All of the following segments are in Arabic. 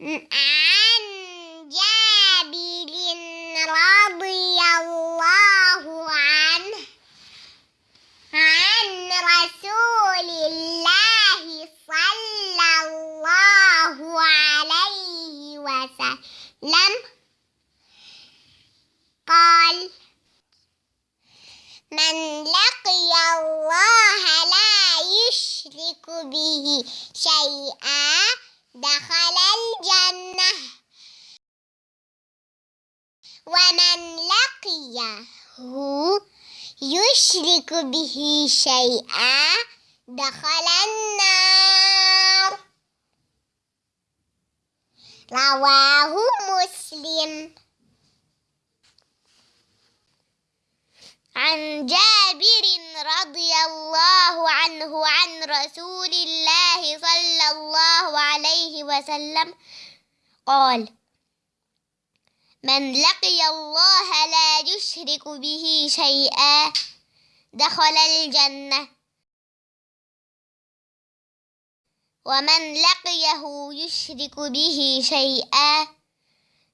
عن جابر رضي الله عنه عن رسول الله صلى الله عليه وسلم. قال من لقي الله لا يشرك به شيئا دخل الجنة ومن لقيه يشرك به شيئا دخل النار. رواه مسلم. عن جابر رضي الله عنه عن رسول الله صلى الله عليه وسلم قال من لقي الله لا يشرك به شيئا دخل الجنة ومن لقيه يشرك به شيئا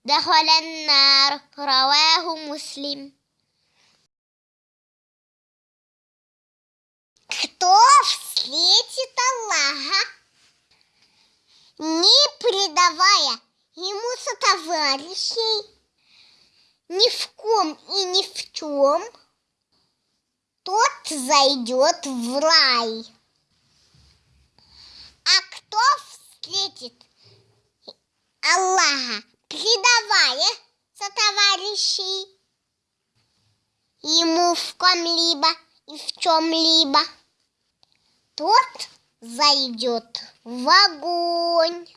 دخل النار رواه مسلم Кто встретит Аллаха, не предавая ему сотоварищей, ни в ком и ни в чем, тот зайдет в рай. А кто встретит Аллаха, предавая сотоварищей ему в ком-либо и в чем-либо, тот зайдет в огонь.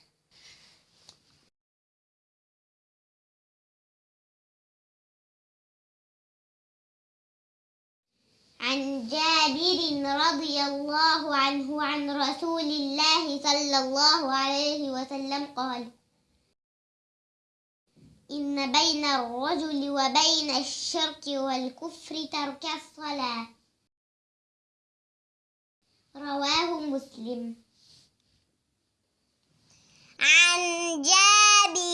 عن جابر رضي الله عنه عن رسول الله صلى الله عليه وسلم قال إن بين الرجل وبين الشرك والكفر ترك الصلاة. رواه مسلم. عن جابر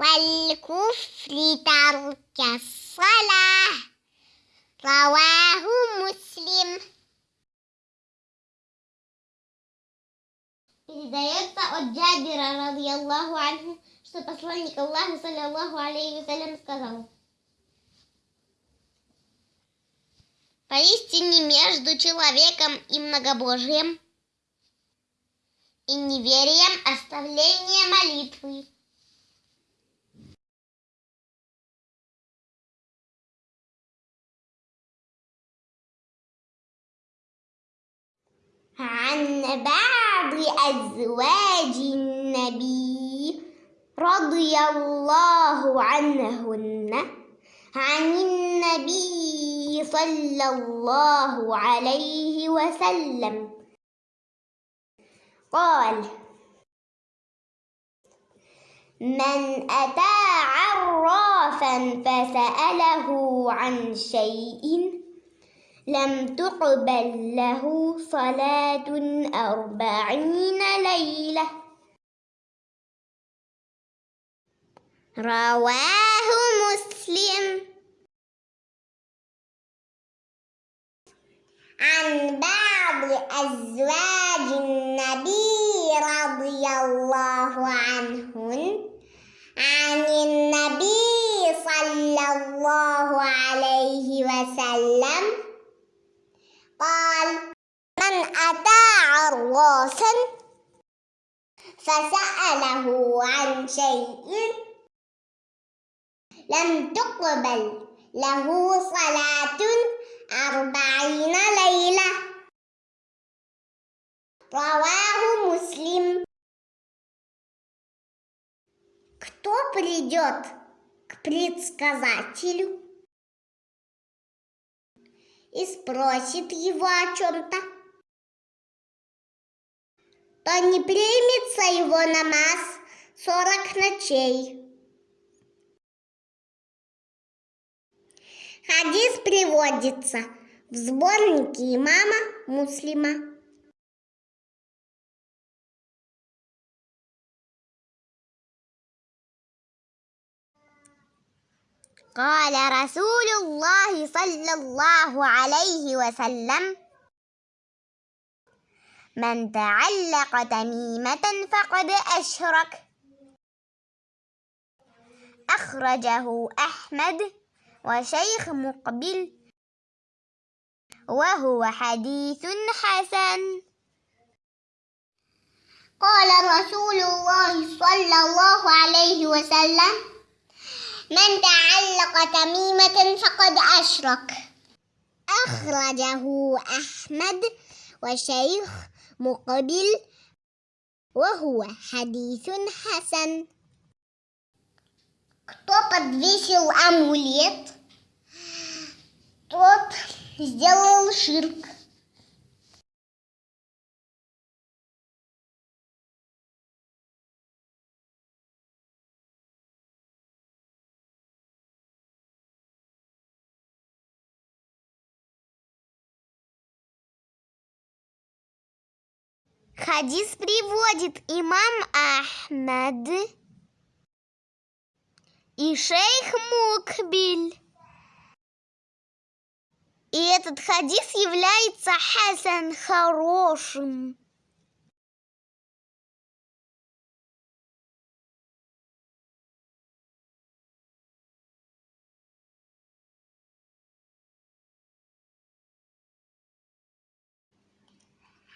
والكفر ترك الصلاة رواه مسلم Передается от Джабира, радиаллаху анху, что посланник Аллаха, саллиллаху алейхи вассалям, сказал. Поистине между человеком и многобожием и неверием оставление молитвы. عن بعض أزواج النبي رضي الله عنهن عن النبي صلى الله عليه وسلم. قال من أتى عرافا فسأله عن شيء لم تقبل له صلاة أربعين ليلة. رواه مسلم. عن بعض أزواج النبي رضي الله عنهن عن النبي صلى الله عليه وسلم قال من أتى عراسا فسأله عن شيء لم تقبل له صلاة أربعين ليلة رواه مسلم Кто придет к предсказателю И спросит его о чем-то, то не примется его намаз сорок ночей. Хадис приводится в сборнике имама Муслима. قال رسول الله صلى الله عليه وسلم من تعلق تميمة فقد أشرك. أخرجه أحمد وشيخ مقبل وهو حديث حسن. قال رسول الله صلى الله عليه وسلم من تعلق تميمة فقد أشرك أخرجه أحمد وشيخ مقبل وهو حديث حسن Кто подвесил амулет, тот сделал ширк. Хадис приводит имам Ахмад и шейх Мукбиль. И этот хадис является хасан хорошим.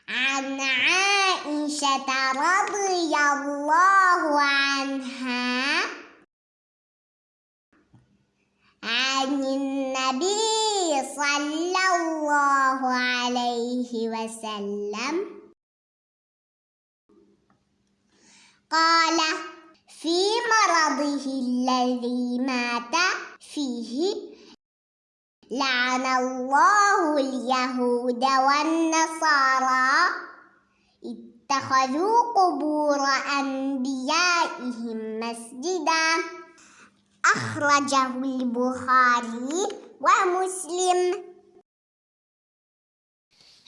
عن عائشة رضي الله عنها عن النبي صلى الله عليه وسلم. قال في مرضه الذي مات فيه لعن الله اليهود والنصارى. اتخذوا قبور أنبيائهم مسجدا. أخرجه البخاري ومسلم.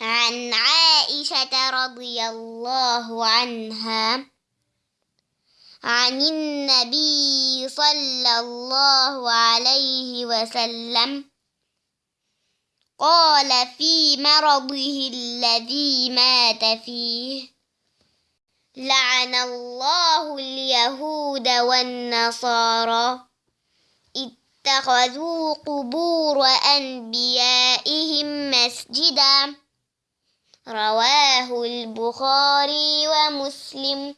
عن عائشة رضي الله عنها. عن النبي صلى الله عليه وسلم. قال في مرضه الذي مات فيه لعن الله اليهود والنصارى اتخذوا قبور أنبيائهم مسجدا رواه البخاري ومسلم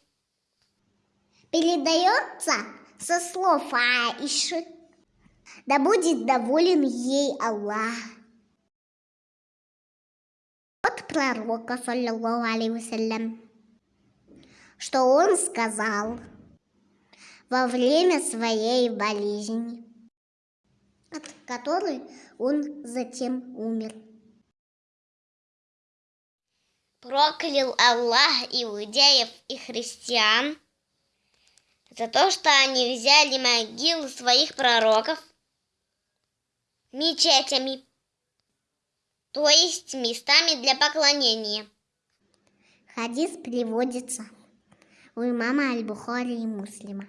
Передается со слов Аиши, да будет доволен ей Аллах. От пророка, саллиллаху алейхи что он сказал во время своей болезни, от которой он затем умер. Проклял Аллах иудеев и христиан за то, что они взяли могилы своих пророков мечетями, то есть местами для поклонения. Хадис приводится у имама Аль-Бухари и Муслима.